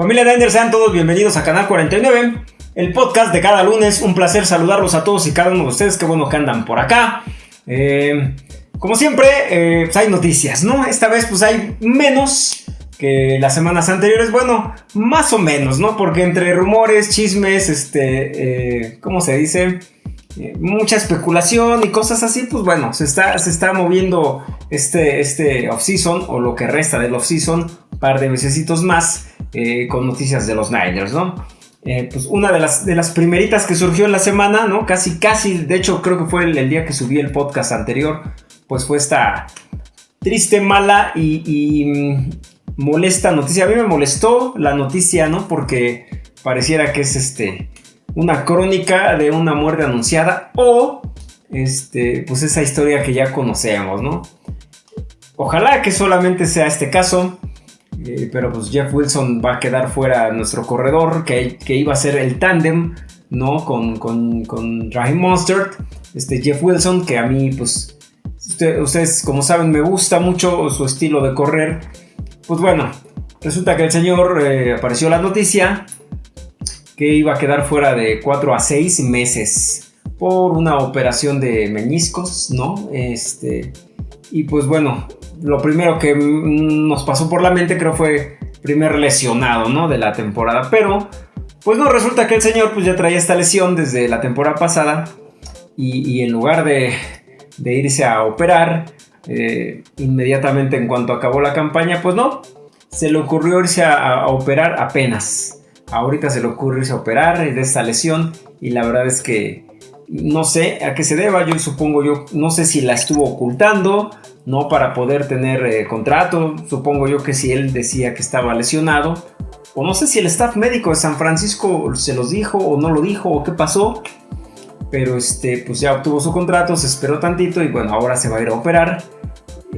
Familia Niners, sean todos bienvenidos a Canal 49, el podcast de cada lunes. Un placer saludarlos a todos y cada uno de ustedes. Qué bueno que andan por acá. Eh, como siempre, eh, pues hay noticias, ¿no? Esta vez pues hay menos que las semanas anteriores. Bueno, más o menos, ¿no? Porque entre rumores, chismes, este, eh, ¿cómo se dice? mucha especulación y cosas así, pues bueno, se está, se está moviendo este, este off-season o lo que resta del off-season, par de mesecitos más con noticias de los Niners, ¿no? Eh, pues una de las, de las primeritas que surgió en la semana, ¿no? Casi, casi, de hecho creo que fue el, día que subí el podcast anterior, pues fue esta triste, mala y, mm, molesta noticia. A mí me molestó la noticia, ¿no? Porque pareciera que es este una crónica de una muerte anunciada o este, pues esa historia que ya conocemos, ¿no? Ojalá que solamente sea este caso. Eh, pero pues Jeff Wilson va a quedar fuera nuestro corredor, que, iba a ser el tándem, ¿no? Con, con, con Raheem Monster, este Jeff Wilson, que a mí, pues, ustedes como saben, me gusta mucho su estilo de correr. Pues bueno, resulta que el señor eh, apareció la noticia que iba a quedar fuera de 4 a 6 meses por una operación de meniscos, ¿no? Este, y pues bueno, lo primero que nos pasó por la mente creo fue primer lesionado, ¿no? De la temporada. Pero, pues no, resulta que el señor pues ya traía esta lesión desde la temporada pasada. Y, en lugar de, irse a operar eh, inmediatamente en cuanto acabó la campaña, pues no. Se le ocurrió irse a, operar apenas. Ahorita se le ocurrió irse a operar de esta lesión. Y la verdad es que no sé a qué se deba. Yo supongo yo, no sé si la estuvo ocultando no para poder tener eh, contrato. Supongo yo que si él decía que estaba lesionado, o no sé si el staff médico de San Francisco se los dijo o no lo dijo o qué pasó. Pero este, pues ya obtuvo su contrato, se esperó tantito y bueno, ahora se va a ir a operar.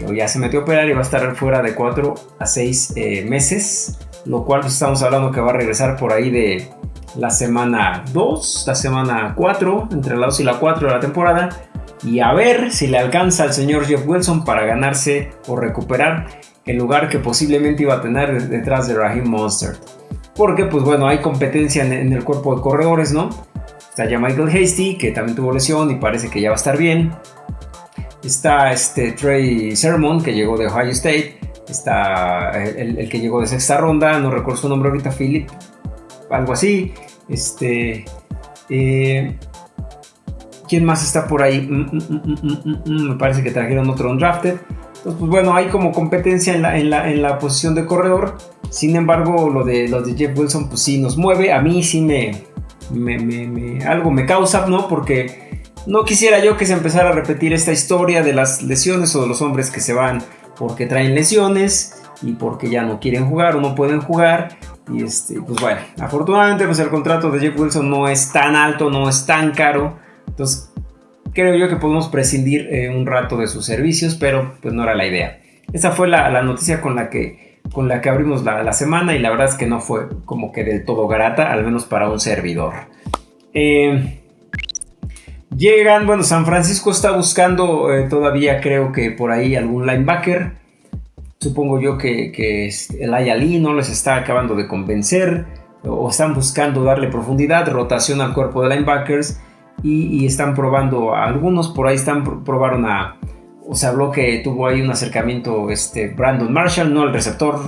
O ya se metió a operar y va a estar fuera de 4 a 6 eh, meses. Lo cual pues, estamos hablando que va a regresar por ahí de la semana 2, la semana 4, entre la 2 y la 4 de la temporada y a ver si le alcanza al señor Jeff Wilson para ganarse o recuperar el lugar que posiblemente iba a tener detrás de Raheem Monster. Porque pues bueno, hay competencia en, el cuerpo de corredores, ¿no? Está ya Michael Hasty, que también tuvo lesión y parece que ya va a estar bien. Está este Trey Sermon, que llegó de Ohio State. Está el, que llegó de sexta ronda, no recuerdo su nombre ahorita, Philip, algo así. Este... Eh, ¿Quién más está por ahí? Mm, mm, mm, me parece que trajeron otro undrafted. Entonces, pues bueno, hay como competencia en la, en la, posición de corredor. Sin embargo, lo de, lo de Jeff Wilson, pues sí nos mueve. A mí sí me, algo me causa, ¿no? Porque no quisiera yo que se empezara a repetir esta historia de las lesiones o de los hombres que se van porque traen lesiones y porque ya no quieren jugar o no pueden jugar. Y este, pues bueno, afortunadamente pues el contrato de Jeff Wilson no es tan alto, no es tan caro. Entonces, creo yo que podemos prescindir eh, un rato de sus servicios, pero pues no era la idea. Esa fue la, noticia con la que, con la que abrimos la, semana y la verdad es que no fue como que del todo grata, al menos para un servidor. Eh, llegan, bueno, San Francisco está buscando eh, todavía creo que por ahí algún linebacker. Supongo yo que, que el Ayali no les está acabando de convencer o están buscando darle profundidad, rotación al cuerpo de linebackers y, están probando algunos, por ahí están probaron a, o se habló que tuvo ahí un acercamiento este Brandon Marshall, ¿no? El receptor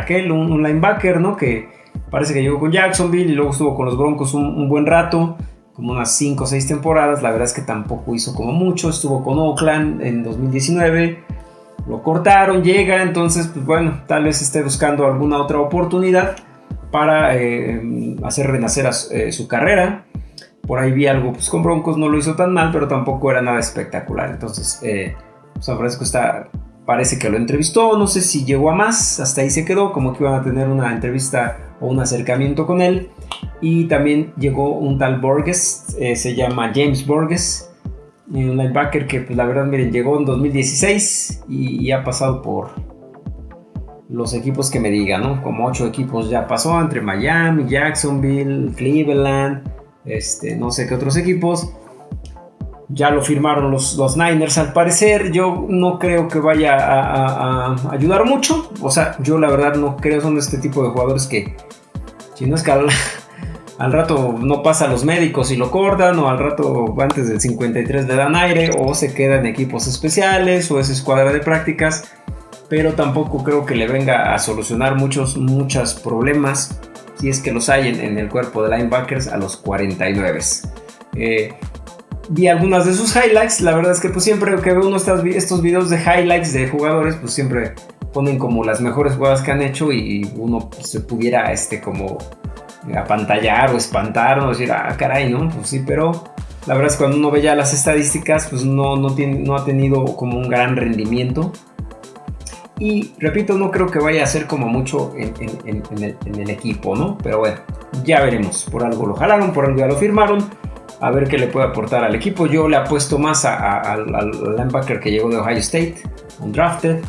aquel, un, linebacker, ¿no? Que parece que llegó con Jacksonville y luego estuvo con los Broncos un, buen rato, como unas 5 o 6 temporadas, la verdad es que tampoco hizo como mucho, estuvo con Oakland en 2019, lo cortaron, llega, entonces pues bueno, tal vez esté buscando alguna otra oportunidad para eh, hacer renacer eh, su carrera por ahí vi algo, pues con Broncos no lo hizo tan mal, pero tampoco era nada espectacular. Entonces, eh, San Francisco está, parece que lo entrevistó, no sé si llegó a más, hasta ahí se quedó, como que iban a tener una entrevista o un acercamiento con él. Y también llegó un tal Borges, se llama James Borges, un linebacker que pues la verdad miren llegó en 2016 y, y, ha pasado por los equipos que me digan, ¿no? Como ocho equipos ya pasó entre Miami, Jacksonville, Cleveland, este, no sé qué otros equipos. Ya lo firmaron los, los Niners al parecer. Yo no creo que vaya a, ayudar mucho. O sea, yo la verdad no creo son este tipo de jugadores que Si no es que al, rato no pasa a los médicos y lo cortan, o al rato antes del 53 le dan aire, o se queda en equipos especiales, o es escuadra de prácticas. Pero tampoco creo que le venga a solucionar muchos, muchos problemas, si es que los hay en, el cuerpo de linebackers a los 49. Eh, vi algunas de sus highlights. La verdad es que pues siempre que veo uno estos, estos videos de highlights de jugadores, pues siempre ponen como las mejores jugadas que han hecho y uno se pudiera este como apantallar o espantar o decir, ah, caray, ¿no? Pues sí, pero la verdad es que cuando uno ve ya las estadísticas, pues no, no, tiene, no ha tenido como un gran rendimiento. Y repito, no creo que vaya a ser como mucho en, el, en, el, equipo, ¿no? Pero bueno, ya veremos. Por algo lo jalaron, por algo ya lo firmaron a ver qué le puede aportar al equipo. Yo le apuesto más al linebacker que llegó de Ohio State, un drafted.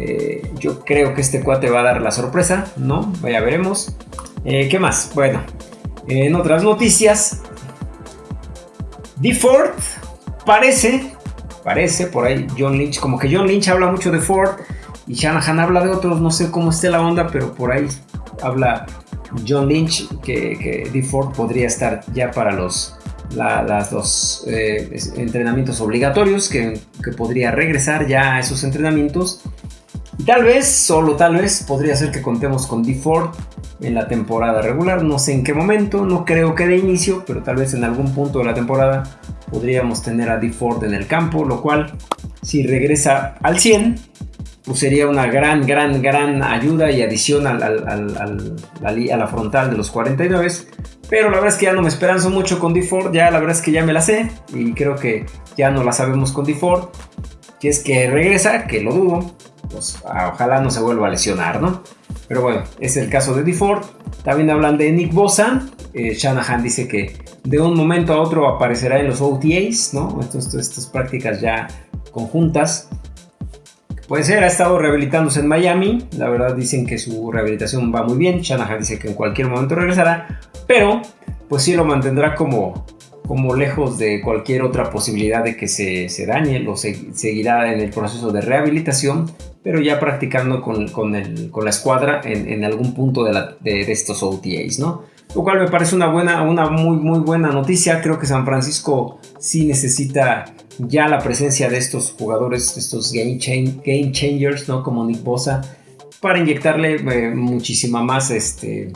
Eh, yo creo que este cuate va a dar la sorpresa, ¿no? Vaya, veremos. Eh, ¿Qué más? Bueno, en otras noticias, D. Ford parece, parece por ahí John Lynch, como que John Lynch habla mucho de Ford y Shanahan habla de otros, no sé cómo esté la onda, pero por ahí habla John Lynch que, que D. Ford podría estar ya para los las dos eh, entrenamientos obligatorios, que, podría regresar ya a esos entrenamientos. Tal vez, solo tal vez, podría ser que contemos con D. Ford en la temporada regular. No sé en qué momento, no creo que de inicio, pero tal vez en algún punto de la temporada podríamos tener a D. Ford en el campo, lo cual, si regresa al 100, pues sería una gran, gran, gran ayuda y adición a la frontal de los 49 pero la verdad es que ya no me esperanzo mucho con D4, ya la verdad es que ya me la sé y creo que ya no la sabemos con D4. Si es que regresa, que lo dudo, pues ah, ojalá no se vuelva a lesionar, ¿no? Pero bueno, es el caso de D4. También hablan de Nick Bosa. Eh, Shanahan dice que de un momento a otro aparecerá en los OTAs, ¿no? estas prácticas ya conjuntas. Puede ser, ha estado rehabilitándose en Miami. La verdad dicen que su rehabilitación va muy bien. Shanahan dice que en cualquier momento regresará. Pero, pues sí lo mantendrá como, como lejos de cualquier otra posibilidad de que se, se dañe. Lo seguirá en el proceso de rehabilitación. Pero ya practicando con, con, el, con la escuadra en, en algún punto de, de, estos OTAs, ¿no? Lo cual me parece una buena, una muy, muy buena noticia. Creo que San Francisco sí necesita ya la presencia de estos jugadores, estos game, game changers, ¿no? Como Nick Bosa, para inyectarle eh, muchísima más, este,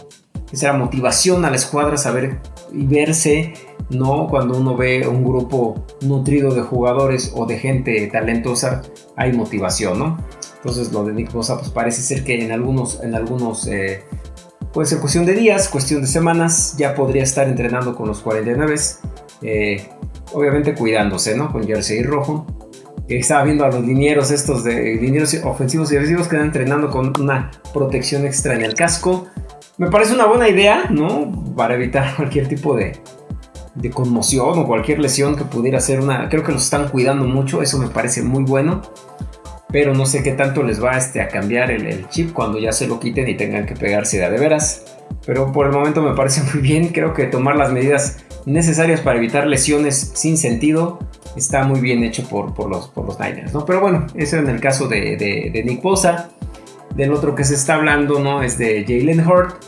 será motivación a la escuadra, saber y verse, ¿no? Cuando uno ve un grupo nutrido de jugadores o de gente talentosa, hay motivación, ¿no? Entonces lo de Nick Bosa, pues parece ser que en algunos, en algunos, eh, puede ser cuestión de días, cuestión de semanas, ya podría estar entrenando con los 49. Eh, obviamente cuidándose, ¿no? Con jersey rojo. Estaba viendo a los linieros estos de linieros ofensivos y defensivos que están entrenando con una protección extra en el casco. Me parece una buena idea, ¿no? Para evitar cualquier tipo de, de conmoción o cualquier lesión que pudiera ser una... Creo que los están cuidando mucho, eso me parece muy bueno. Pero no sé qué tanto les va este, a cambiar el, el chip cuando ya se lo quiten y tengan que pegarse de, veras. Pero por el momento me parece muy bien, creo que tomar las medidas necesarias para evitar lesiones sin sentido está muy bien hecho por, por, los, por los Niners, ¿no? Pero bueno, eso en el caso de, de, Nick Bosa. Del otro que se está hablando, ¿no? Es de Jalen Hurt.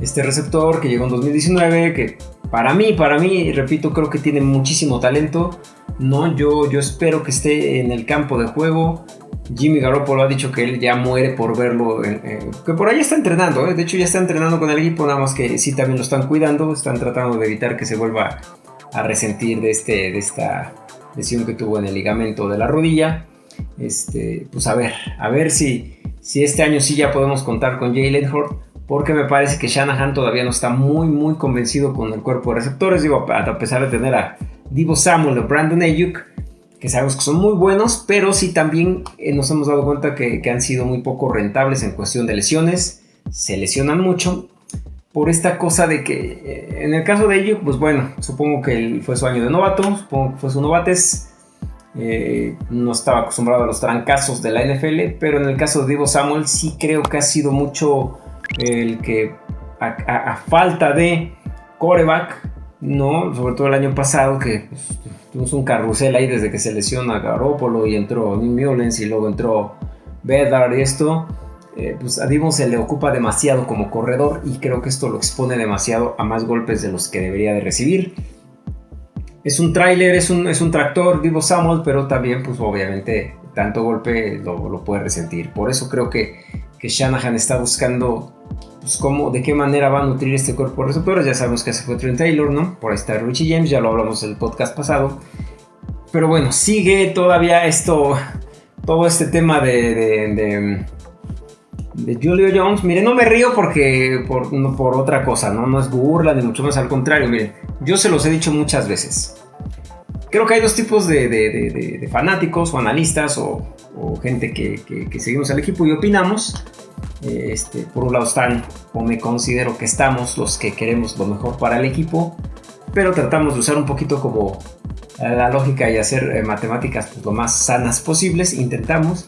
Este receptor que llegó en 2019, que para mí, para mí, repito, creo que tiene muchísimo talento. ¿no? Yo, yo espero que esté en el campo de juego. Jimmy Garoppolo ha dicho que él ya muere por verlo, que por ahí está entrenando, ¿eh? de hecho ya está entrenando con el equipo, nada más que sí también lo están cuidando, están tratando de evitar que se vuelva a resentir de, este, de esta lesión que tuvo en el ligamento de la rodilla. Este, pues a ver, a ver si, si este año sí ya podemos contar con Jalen Hort, porque me parece que Shanahan todavía no está muy, muy convencido con el cuerpo de receptores, digo, a pesar de tener a Divo Samuel o Brandon Ayuk, que sabemos que son muy buenos, pero sí también eh, nos hemos dado cuenta que, han sido muy poco rentables en cuestión de lesiones, se lesionan mucho por esta cosa de que eh, en el caso de ellos, pues bueno, supongo que fue su año de novato, supongo que fue su novates, eh, no estaba acostumbrado a los trancazos de la NFL, pero en el caso de Divo Samuel sí creo que ha sido mucho el que a, falta de coreback, ¿no? Sobre todo el año pasado que pues, tuvimos un carrusel ahí desde que se lesiona Garópolo y entró New Mullens y luego entró Bedard y esto. eh, pues a Divo se le ocupa demasiado como corredor y creo que esto lo expone demasiado a más golpes de los que debería de recibir. Es un tráiler, es un, es un tractor, Divo Samuel, pero también pues obviamente tanto golpe lo, puede resentir. Por eso creo que, que Shanahan está buscando pues, cómo, de qué manera va a nutrir este cuerpo de receptores. Ya sabemos que se fue Trent Taylor, ¿no? Por ahí está Richie James, ya lo hablamos en el podcast pasado. Pero bueno, sigue todavía esto, todo este tema de, de, Julio Jones. Miren, no me río porque por, por otra cosa, ¿no? No es burla, ni mucho más al contrario. Miren, yo se los he dicho muchas veces. Creo que hay dos tipos de, fanáticos o analistas o, gente que, que, seguimos al equipo y opinamos. Este, por un lado están, o me considero que estamos, los que queremos lo mejor para el equipo, pero tratamos de usar un poquito como la lógica y hacer eh, matemáticas pues, lo más sanas posibles, intentamos.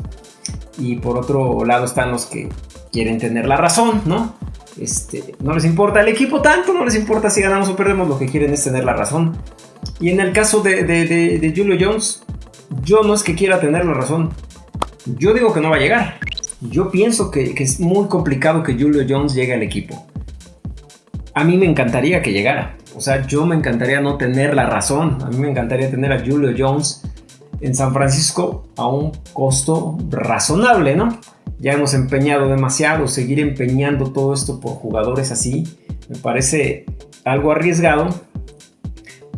Y por otro lado están los que quieren tener la razón, ¿no? Este, no les importa el equipo tanto, no les importa si ganamos o perdemos, lo que quieren es tener la razón. Y en el caso de, de Julio Jones, yo no es que quiera tener la razón, yo digo que no va a llegar. Yo pienso que, es muy complicado que Julio Jones llegue al equipo. A mí me encantaría que llegara. O sea, yo me encantaría no tener la razón. A mí me encantaría tener a Julio Jones en San Francisco a un costo razonable, ¿no? Ya hemos empeñado demasiado, seguir empeñando todo esto por jugadores así, me parece algo arriesgado.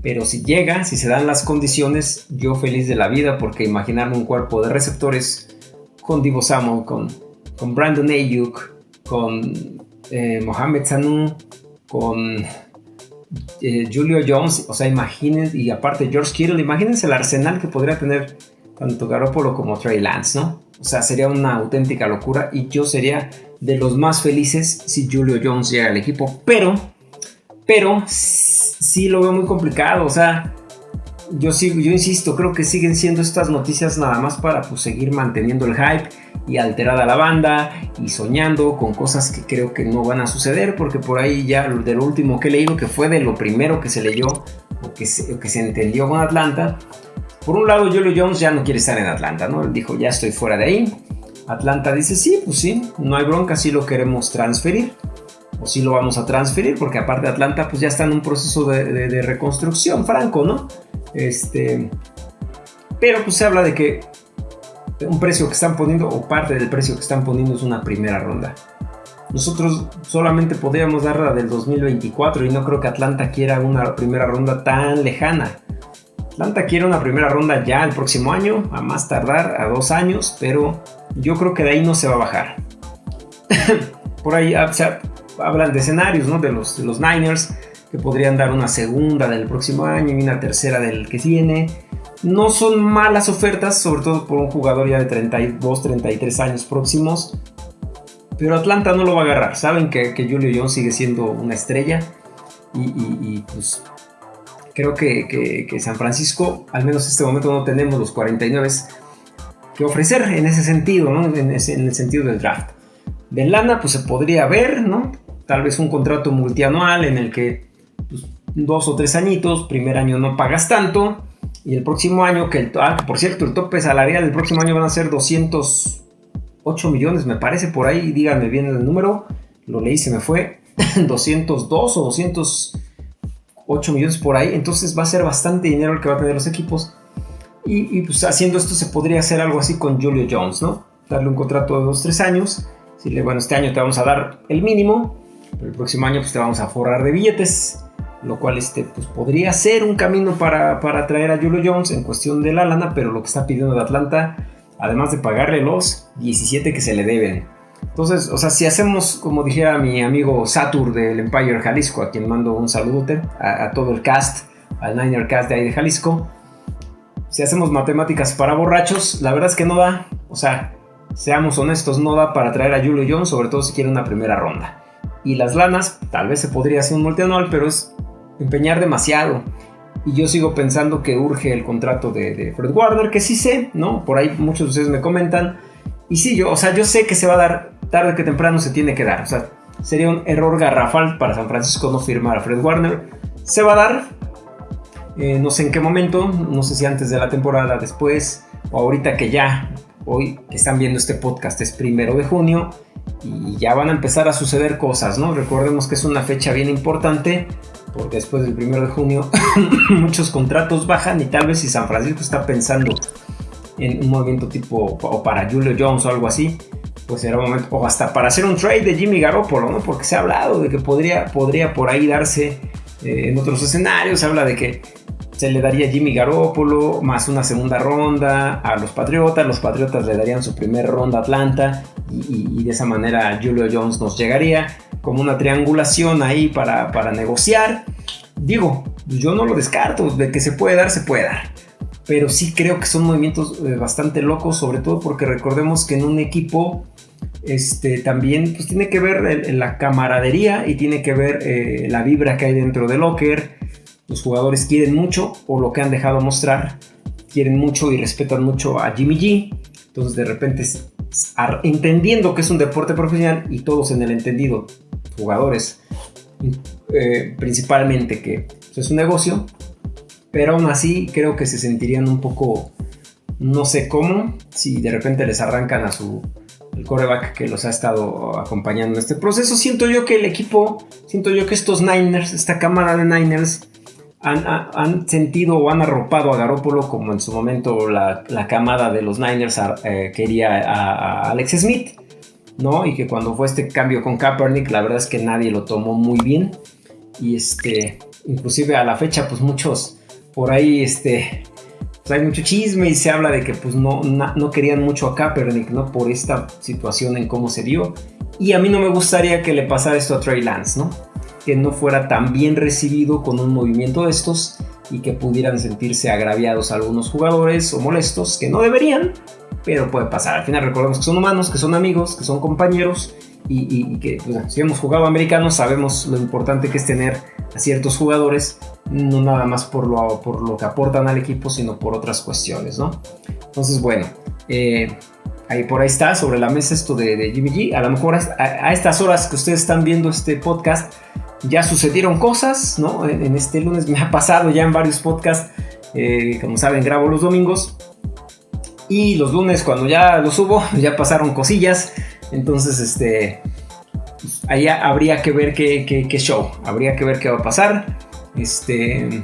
Pero si llega, si se dan las condiciones, yo feliz de la vida, porque imaginarme un cuerpo de receptores con Divo Samuel, con, con Brandon Ayuk, con eh, Mohamed Sanu, con eh, Julio Jones, o sea, imagínense, y aparte George Kittle, imagínense el arsenal que podría tener tanto Garoppolo como Trey Lance, ¿no? O sea, sería una auténtica locura y yo sería de los más felices si Julio Jones llega al equipo, pero, pero sí lo veo muy complicado, o sea, yo sigo, yo insisto, creo que siguen siendo estas noticias nada más para pues, seguir manteniendo el hype y alterada la banda y soñando con cosas que creo que no van a suceder porque por ahí ya de lo último que he leído que fue de lo primero que se leyó o que se, que se entendió con Atlanta por un lado Julio Jones ya no quiere estar en Atlanta no él dijo ya estoy fuera de ahí Atlanta dice sí pues sí no hay bronca sí lo queremos transferir sí lo vamos a transferir porque aparte Atlanta pues ya está en un proceso de, reconstrucción franco no este, pero pues se habla de que un precio que están poniendo o parte del precio que están poniendo es una primera ronda. Nosotros solamente podríamos dar la del 2024 y no creo que Atlanta quiera una primera ronda tan lejana. Atlanta quiere una primera ronda ya el próximo año, a más tardar, a dos años, pero yo creo que de ahí no se va a bajar. Por ahí ah, hablan de escenarios, ¿no? De los, de los Niners que podrían dar una segunda del próximo año y una tercera del que viene. No son malas ofertas, sobre todo por un jugador ya de 32, 33 años próximos. Pero Atlanta no lo va a agarrar. Saben que, Julio Jones sigue siendo una estrella. Y, pues creo que, San Francisco, al menos en este momento, no tenemos los 49 que ofrecer en ese sentido, ¿no? en, el sentido del draft. De lana, pues se podría ver, ¿no? Tal vez un contrato multianual en el que pues, dos o tres añitos, primer año no pagas tanto, y el próximo año, que el, ah, por cierto, el tope salarial del próximo año van a ser 208 millones, me parece por ahí, díganme bien el número, lo leí, se me fue, 202 o 208 millones por ahí, entonces va a ser bastante dinero el que va a tener los equipos. Y, pues haciendo esto se podría hacer algo así con Julio Jones, ¿no? Darle un contrato de 2-3 años, decirle, bueno, este año te vamos a dar el mínimo, el próximo año pues te vamos a forrar de billetes lo cual este, pues, podría ser un camino para, para traer a Julio Jones en cuestión de la lana, pero lo que está pidiendo de Atlanta, además de pagarle los 17 que se le deben. Entonces, o sea, si hacemos, como dijera mi amigo Satur del Empire Jalisco, a quien mando un saludote, a, todo el cast, al Niner Cast de ahí de Jalisco, si hacemos matemáticas para borrachos, la verdad es que no da, o sea, seamos honestos, no da para traer a Julio Jones, sobre todo si quiere una primera ronda. Y las lanas, tal vez se podría hacer un multianual, pero es empeñar demasiado. Y yo sigo pensando que urge el contrato de, Fred Warner, que sí sé, ¿no? Por ahí muchos de ustedes me comentan. Y sí, yo, o sea, yo sé que se va a dar, tarde que temprano se tiene que dar. O sea, sería un error garrafal para San Francisco no firmar a Fred Warner. Se va a dar, eh, no sé en qué momento, no sé si antes de la temporada, después, o ahorita que ya, hoy que están viendo este podcast es primero de junio, y ya van a empezar a suceder cosas, ¿no? Recordemos que es una fecha bien importante porque después del 1 de junio muchos contratos bajan y tal vez si San Francisco está pensando en un movimiento tipo o para Julio Jones o algo así, pues será un momento, o hasta para hacer un trade de Jimmy Garoppolo, ¿no? Porque se ha hablado de que podría, podría por ahí darse eh, en otros escenarios, se habla de que se le daría Jimmy Garoppolo más una segunda ronda a los Patriotas, los Patriotas le darían su primera ronda a Atlanta y, de esa manera Julio Jones nos llegaría como una triangulación ahí para, para negociar. Digo, yo no lo descarto, de que se puede dar, se puede dar pero sí creo que son movimientos eh, bastante locos, sobre todo porque recordemos que en un equipo este, también pues, tiene que ver la camaradería y tiene que ver eh, la vibra que hay dentro del locker. Los jugadores quieren mucho, o lo que han dejado mostrar, quieren mucho y respetan mucho a Jimmy G. Entonces de repente, entendiendo que es un deporte profesional y todos en el entendido, jugadores, eh, principalmente que pues, es un negocio, pero aún así creo que se sentirían un poco, no sé cómo, si de repente les arrancan a su el coreback que los ha estado acompañando en este proceso. Siento yo que el equipo, siento yo que estos Niners, esta cámara de Niners, han, sentido o han arropado a Garópolo como en su momento la, camada de los Niners eh, quería a, Alex Smith, ¿no? Y que cuando fue este cambio con Kaepernick, la verdad es que nadie lo tomó muy bien. Y este, inclusive a la fecha, pues muchos por ahí este, pues hay mucho chisme y se habla de que pues no, no, querían mucho a Kaepernick, ¿no? Por esta situación en cómo se dio. Y a mí no me gustaría que le pasara esto a Trey Lance, ¿no? Que no fuera tan bien recibido con un movimiento de estos y que pudieran sentirse agraviados algunos jugadores o molestos, que no deberían, pero puede pasar. Al final recordemos que son humanos, que son amigos, que son compañeros y, que pues, si hemos jugado americanos sabemos lo importante que es tener a ciertos jugadores, no nada más por lo, por lo que aportan al equipo, sino por otras cuestiones, ¿no? Entonces, bueno, eh, ahí por ahí está sobre la mesa esto de, de Jimmy G. A lo mejor a, estas horas que ustedes están viendo este podcast, ya sucedieron cosas, ¿no? En, este lunes me ha pasado ya en varios podcasts, eh, como saben, grabo los domingos. Y los lunes cuando ya los subo, ya pasaron cosillas. Entonces, este, pues, ahí habría que ver qué, show, habría que ver qué va a pasar. Este,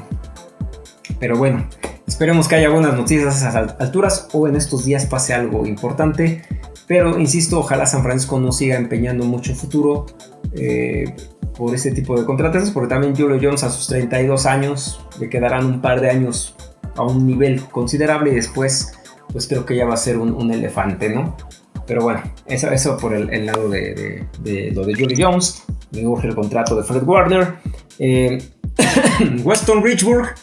pero bueno, esperemos que haya buenas noticias a esas alturas o en estos días pase algo importante. Pero insisto, ojalá San Francisco no siga empeñando mucho futuro eh, por este tipo de contratos, porque también Julio Jones a sus 32 años le quedarán un par de años a un nivel considerable y después, pues creo que ya va a ser un, elefante, ¿no? Pero bueno, eso, eso por el, lado de, lo de Julie Jones. Me urge el contrato de Fred Warner. Eh, Weston Richburg,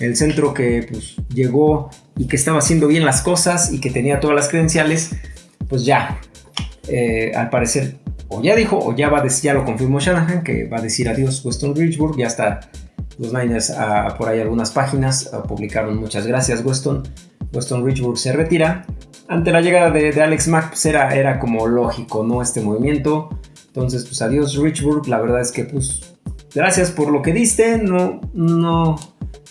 el centro que pues, llegó y que estaba haciendo bien las cosas y que tenía todas las credenciales, pues ya, eh, al parecer, o ya dijo, o ya va a decir, ya lo confirmó Shanahan, que va a decir adiós Weston Richburg. Ya está los Niners ah, por ahí algunas páginas ah, publicaron muchas gracias Weston. Weston Richburg se retira ante la llegada de, Alex Mack, pues era, era, como lógico, ¿no? Este movimiento. Entonces, pues adiós Richburg. La verdad es que, pues, gracias por lo que diste. No, no,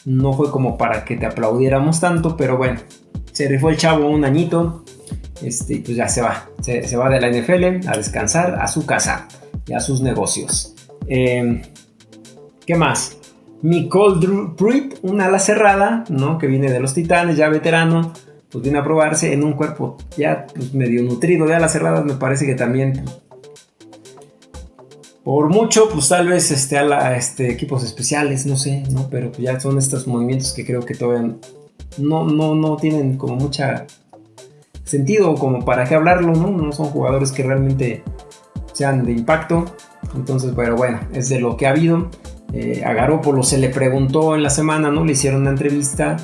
no fue como para que te aplaudiéramos tanto, pero bueno, se rifó el chavo un añito. Este, pues ya se va. Se, va de la NFL a descansar a su casa y a sus negocios. Em, ¿Qué más? Nicole Pruitt, una ala cerrada, ¿no? Que viene de los Titanes, ya veterano pues viene a probarse en un cuerpo ya pues, medio nutrido de alas cerradas, me parece que también pues, por mucho, pues tal vez este, a este, equipos especiales, no sé, ¿no? Pero pues, ya son estos movimientos que creo que todavía no, no, no tienen como mucha sentido como para qué hablarlo, ¿no? No son jugadores que realmente sean de impacto. Entonces, pero bueno, es de lo que ha habido. Eh, a Garópolo se le preguntó en la semana, ¿no? Le hicieron una entrevista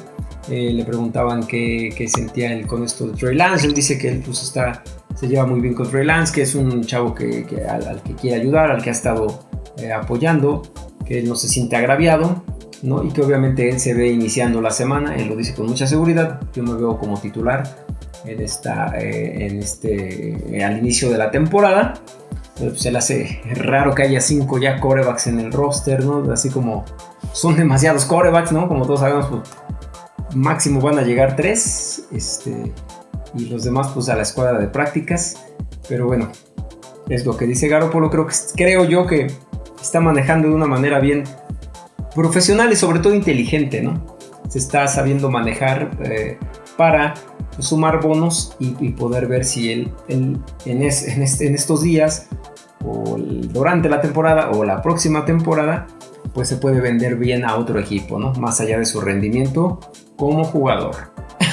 eh, le preguntaban qué, sentía él con esto de Trey Lance. Él dice que él pues, está, se lleva muy bien con Trey Lance, que es un chavo que, al, que quiere ayudar, al que ha estado eh, apoyando, que él no se siente agraviado. ¿no? Y que obviamente él se ve iniciando la semana, él lo dice con mucha seguridad, yo me veo como titular en, esta, eh, en este, al inicio de la temporada, pues, se le hace raro que haya cinco ya corebacks en el roster, ¿no? Así como son demasiados corebacks, ¿no? Como todos sabemos, pues, máximo van a llegar tres, este, y los demás pues a la escuadra de prácticas, pero bueno, es lo que dice Garoppolo. Creo, creo yo que está manejando de una manera bien profesional y sobre todo inteligente, ¿no? Se está sabiendo manejar eh, para sumar bonos y, poder ver si él, en, en, estos días o durante la temporada o la próxima temporada pues se puede vender bien a otro equipo, ¿no? Más allá de su rendimiento como jugador.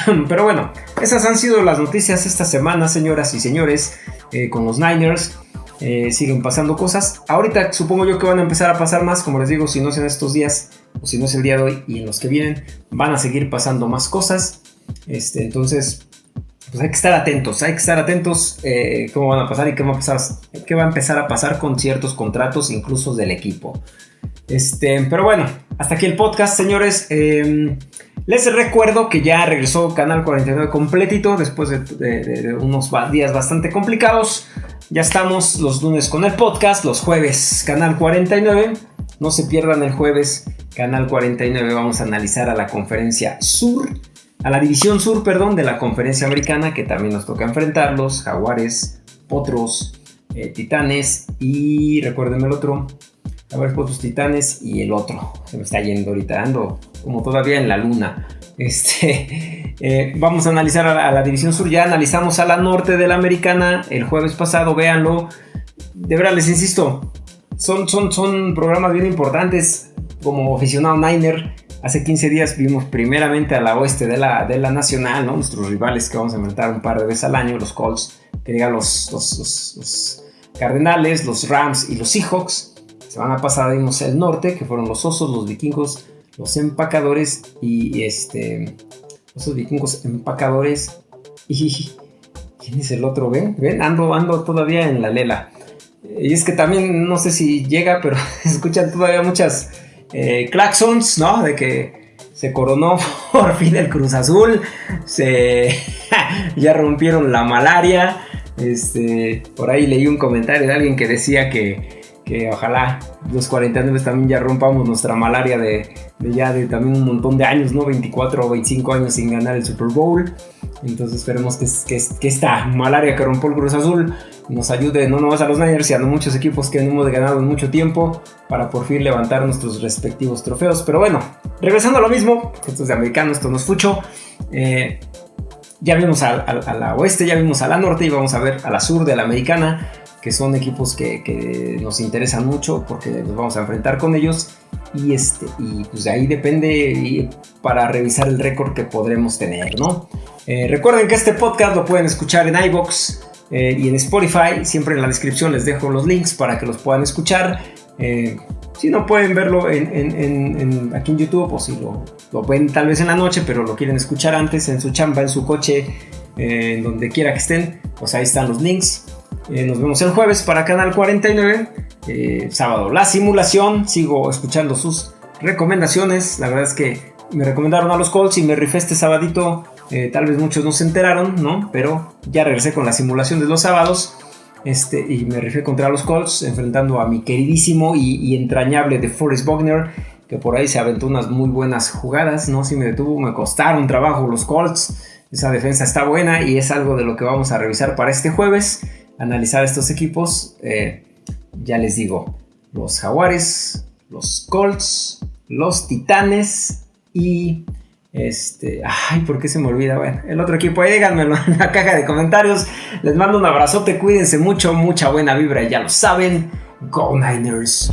Pero bueno, esas han sido las noticias esta semana, señoras y señores, eh, con los Niners. Eh, siguen pasando cosas. Ahorita supongo yo que van a empezar a pasar más, como les digo, si no es en estos días o si no es el día de hoy y en los que vienen, van a seguir pasando más cosas. Este, entonces, pues hay que estar atentos, hay que estar atentos eh, cómo van a pasar y qué va a, empezar a pasar con ciertos contratos, incluso del equipo. Este, pero bueno, hasta aquí el podcast, señores. Em, les recuerdo que ya regresó Canal 49 completito después de, unos días bastante complicados. Ya estamos los lunes con el podcast, los jueves Canal 49. No se pierdan el jueves Canal 49. Vamos a analizar a la conferencia sur, a la división sur, perdón, de la conferencia americana que también nos toca enfrentar los jaguares, potros, eh, titanes y recuérdenme el otro, a ver, Potos Titanes y el otro. Se me está yendo ahorita, ando como todavía en la luna. Este, eh, vamos a analizar a la, División Sur. Ya analizamos a la norte de la Americana el jueves pasado, véanlo. De verdad, les insisto, son, son, son programas bien importantes. Como aficionado Niner, hace 15 días vimos primeramente a la oeste de la, de la Nacional, ¿no? nuestros rivales que vamos a enfrentar un par de veces al año, los Colts, que digan los, los, Cardenales, los Rams y los Seahawks. Semana pasada vimos el norte, que fueron los osos, los vikingos, los empacadores y este. Esos vikingos empacadores. Y. ¿Quién es el otro? ¿Ven? ¿Ven? Ando, ando todavía en la lela. Y es que también no sé si llega, pero escuchan todavía muchas eh, claxons, ¿no? De que se coronó por fin el Cruz Azul. Se. ya rompieron la malaria. Este. Por ahí leí un comentario de alguien que decía que que ojalá los 49 también ya rompamos nuestra malaria de, ya de también un montón de años, ¿no? 24 o 25 años sin ganar el Super Bowl. Entonces esperemos que, que, que esta malaria que rompió el Cruz Azul nos ayude no nomás a los Niners, sino a muchos equipos que hemos ganado en mucho tiempo para por fin levantar nuestros respectivos trofeos. Pero bueno, regresando a lo mismo, esto es de americano, esto no es fucho. Eh, ya vimos a, a, la oeste, ya vimos a la norte y vamos a ver a la sur de la americana que son equipos que, nos interesan mucho porque nos vamos a enfrentar con ellos y, este, y pues de ahí depende para revisar el récord que podremos tener, ¿no? Eh, recuerden que este podcast lo pueden escuchar en iBox eh, y en Spotify, siempre en la descripción les dejo los links para que los puedan escuchar. Eh, si no pueden verlo en, aquí en YouTube o si lo, lo ven tal vez en la noche, pero lo quieren escuchar antes en su chamba, en su coche, en donde quiera que estén, pues ahí están los links. Eh, nos vemos el jueves para Canal 49. Eh, sábado la simulación. Sigo escuchando sus recomendaciones. La verdad es que me recomendaron a los Colts y me rifé este sabadito. Eh, tal vez muchos no se enteraron, ¿no? Pero ya regresé con la simulación de los sábados. Este, y me rifé contra los Colts, enfrentando a mi queridísimo y, entrañable de Forrest Bogner, que por ahí se aventó unas muy buenas jugadas, ¿no? Si me detuvo, me costaron trabajo los Colts. Esa defensa está buena y es algo de lo que vamos a revisar para este jueves analizar estos equipos, eh, ya les digo, los Jaguares, los Colts, los Titanes y este, ay, ¿por qué se me olvida? Bueno, el otro equipo, ahí díganmelo en la caja de comentarios. Les mando un abrazote, cuídense mucho, mucha buena vibra, ya lo saben. Go Niners.